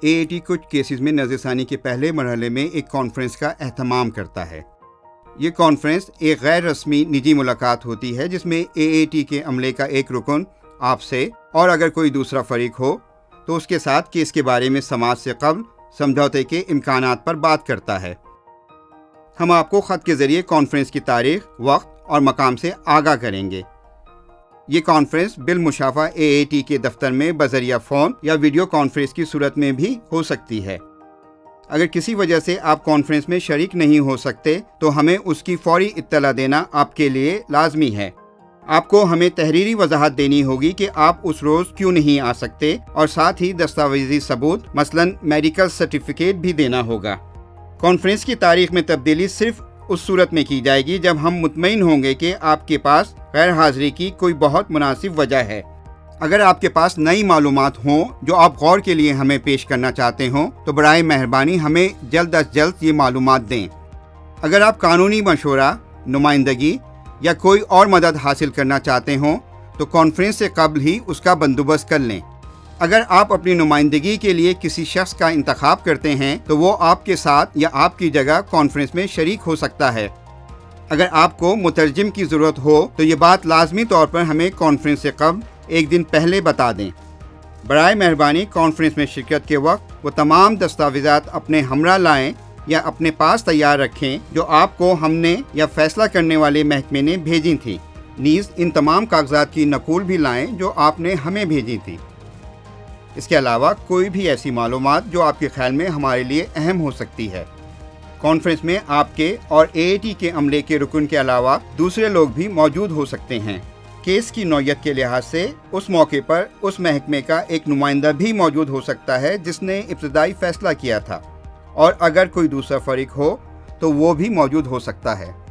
A A T کچھ cases میں نظر ثانی کے پہلے مرحلے میں ایک کانفرنس کا اہتمام کرتا ہے۔ یہ کانفرنس ایک غیر رسمی نجی ملاقات ہوتی ہے جس میں اے اے ٹی کے عملے کا ایک رکن آپ سے اور اگر کوئی دوسرا فریق ہو تو اس کے ساتھ کیس کے بارے میں سماج سے قبل سمجھوتے کے امکانات پر بات کرتا ہے۔ ہم آپ کو خط کے ذریعے کانفرنس کی تاریخ، وقت اور مقام سے آگاہ کریں گے۔ یہ کانفرنس بالمشافہ اے اے ٹی کے دفتر میں بذریعہ فون یا ویڈیو کانفرنس کی صورت میں بھی ہو سکتی ہے۔ اگر کسی وجہ سے آپ کانفرنس میں شریک نہیں ہو سکتے، تو ہمیں اس کی فوری اطلاع دینا آپ کے لیے لازمی ہے۔ آپ کو ہمیں تحریری وضاحت دینی ہوگی کہ آپ اس روز کیوں نہیں آ سکتے اور ساتھ ہی دستاویزی ثبوت، مثلا میڈیکل سرٹیفکیٹ بھی دینا ہوگا۔ کانفرنس کی تاریخ میں تبدیلی صرف اس صورت میں کی جائے گی جب ہم مطمئن ہوں گے کہ آپ کے پاس غیر حاضری کی کوئی بہت مناسب وجہ ہے۔ اگر آپ کے پاس نئی معلومات ہوں جو آپ غور کے لیے ہمیں پیش کرنا چاہتے ہوں، تو برائے مہربانی ہمیں جلد از جلد یہ معلومات دیں۔ اگر آپ قانونی مشورہ، نمائندگی یا کوئی اور مدد حاصل کرنا چاہتے ہوں، تو کانفرنس سے قبل ہی اس کا بندوبست کر لیں۔ اگر آپ اپنی نمائندگی کے لیے کسی شخص کا انتخاب کرتے ہیں، تو وہ آپ کے ساتھ یا آپ کی جگہ کانفرنس میں شریک ہو سکتا ہے۔ اگر آپ کو مترجم کی ضرورت ہو، تو یہ بات لازمی طور پر ہمیں کانفرنس سے قبل ایک دن پہلے بتا دیں۔ برائے مہربانی کانفرنس میں شرکت کے وقت وہ تمام دستاویزات اپنے ہمراہ لائیں یا اپنے پاس تیار رکھیں جو آپ کو ہم نے یا فیصلہ کرنے والے محکمے نے بھیجی تھیں۔ نیز، ان تمام کاغذات کی نقول بھی لائیں جو آپ نے ہمیں بھیجی تھی۔ اس کے علاوہ کوئی بھی ایسی معلومات جو آپ کے خیال میں ہمارے لیے اہم ہو سکتی ہے۔ کانفرنس میں آپ کے اور اے اے ٹی کے عملے کے رکن کے علاوہ دوسرے لوگ بھی موجود ہو سکتے ہیں۔ کیس کی نوعیت کے لحاظ سے اس موقع پر اس محکمے کا ایک نمائندہ بھی موجود ہو سکتا ہے جس نے ابتدائی فیصلہ کیا تھا۔ اور اگر کوئی دوسرا فریق ہو تو وہ بھی موجود ہو سکتا ہے۔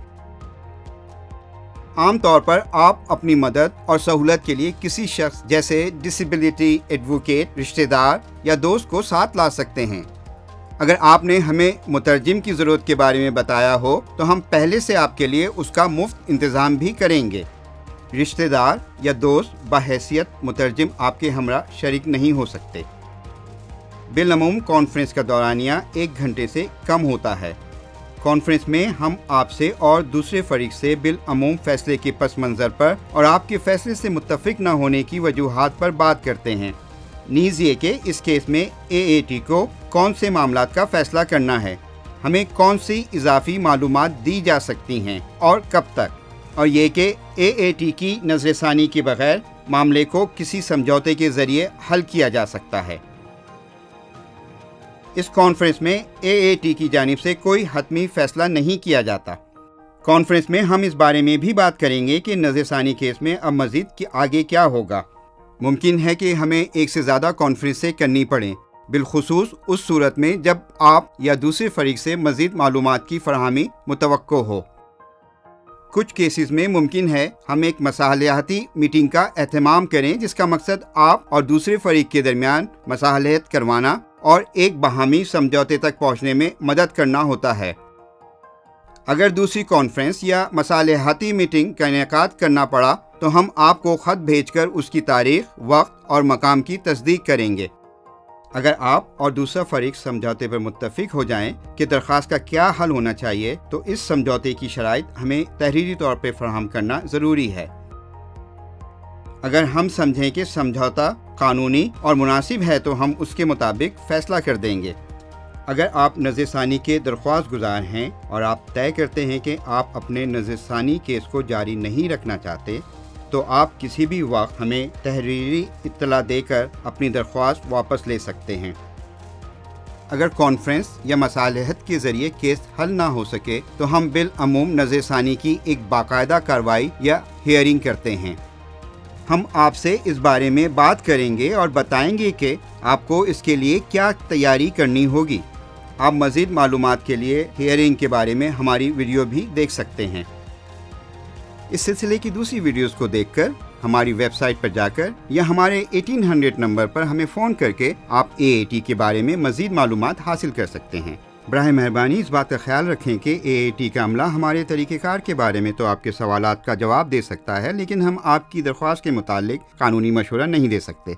عام طور پر آپ اپنی مدد اور سہولت کے لیے کسی شخص جیسے ڈسیبلٹی ایڈوکیٹ رشتہ دار یا دوست کو ساتھ لا سکتے ہیں۔ اگر آپ نے ہمیں مترجم کی ضرورت کے بارے میں بتایا ہو، تو ہم پہلے سے آپ کے لیے اس کا مفت انتظام بھی کریں گے۔ رشتہ دار یا دوست بحیثیت مترجم آپ کے ہمراہ شریک نہیں ہو سکتے۔ بالعموم کانفرنس کا دورانیہ ایک گھنٹے سے کم ہوتا ہے۔ کانفرنس میں ہم آپ سے اور دوسرے فریق سے بالعموم فیصلے کے پس منظر پر اور آپ کے فیصلے سے متفق نہ ہونے کی وجوہات پر بات کرتے ہیں۔ نیز یہ کہ اس کیس میں اے اے ٹی کو کون سے معاملات کا فیصلہ کرنا ہے؟ ہمیں کون سی اضافی معلومات دی جا سکتی ہیں اور کب تک؟ اور یہ کہ اے اے ٹی کی نظر ثانی کے بغیر معاملے کو کسی سمجھوتے کے ذریعے حل کیا جا سکتا ہے۔ اس کانفرنس میں اے اے ٹی کی جانب سے کوئی حتمی فیصلہ نہیں کیا جاتا۔ کانفرنس میں ہم اس بارے میں بھی بات کریں گے کہ نظر ثانی کیس میں اب مزید آگے کیا ہوگا۔ ممکن ہے کہ ہمیں ایک سے زیادہ کانفرنسیں کرنی پڑیں بالخصوص اس صورت میں جب آپ یا دوسرے فریق سے مزید معلومات کی فراہمی متوقع ہو۔ کچھ کیسز میں ممکن ہے ہم ایک مصالحاتی میٹنگ کا اہتمام کریں جس کا مقصد آپ اور دوسرے فریق کے درمیان مصالحت کروانا اور ایک باہمی سمجھوتے تک پہنچنے میں مدد کرنا ہوتا ہے۔ اگر دوسری کانفرنس یا مصالحاتی میٹنگ کا انعقاد کرنا پڑا، تو ہم آپ کو خط بھیج کر اس کی تاریخ، وقت اور مقام کی تصدیق کریں گے۔ اگر آپ اور دوسرا فریق سمجھوتے پر متفق ہو جائیں کہ درخواست کا کیا حل ہونا چاہیے، تو اس سمجھوتے کی شرائط ہمیں تحریری طور پہ فراہم کرنا ضروری ہے۔ اگر ہم سمجھیں کہ سمجھوتا قانونی اور مناسب ہے تو ہم اس کے مطابق فیصلہ کر دیں گے۔ اگر آپ نظر ثانی کے درخواست گزار ہیں اور آپ طے کرتے ہیں کہ آپ اپنے نظر ثانی کیس کو جاری نہیں رکھنا چاہتے، تو آپ کسی بھی وقت ہمیں تحریری اطلاع دے کر اپنی درخواست واپس لے سکتے ہیں۔ اگر کانفرنس یا مصالحت کے ذریعے کیس حل نہ ہو سکے، تو ہم بالعموم نظر ثانی کی ایک باقاعدہ کارروائی یا ہیئرنگ کرتے ہیں۔ ہم آپ سے اس بارے میں بات کریں گے اور بتائیں گے کہ آپ کو اس کے لیے کیا تیاری کرنی ہوگی۔ آپ مزید معلومات کے لیے ہیئرنگ کے بارے میں ہماری ویڈیو بھی دیکھ سکتے ہیں۔ اس سلسلے کی دوسری ویڈیوز کو دیکھ کر ہماری ویب سائٹ پر جا کر یا ہمارے ایٹین ہنڈریڈ نمبر پر ہمیں فون کر کے آپ اے اے ٹی کے بارے میں مزید معلومات حاصل کر سکتے ہیں۔ براہ مہربانی اس بات کا خیال رکھیں کہ اے اے ٹی کا عملہ ہمارے طریقہ کار کے بارے میں تو آپ کے سوالات کا جواب دے سکتا ہے، لیکن ہم آپ کی درخواست کے متعلق قانونی مشورہ نہیں دے سکتے۔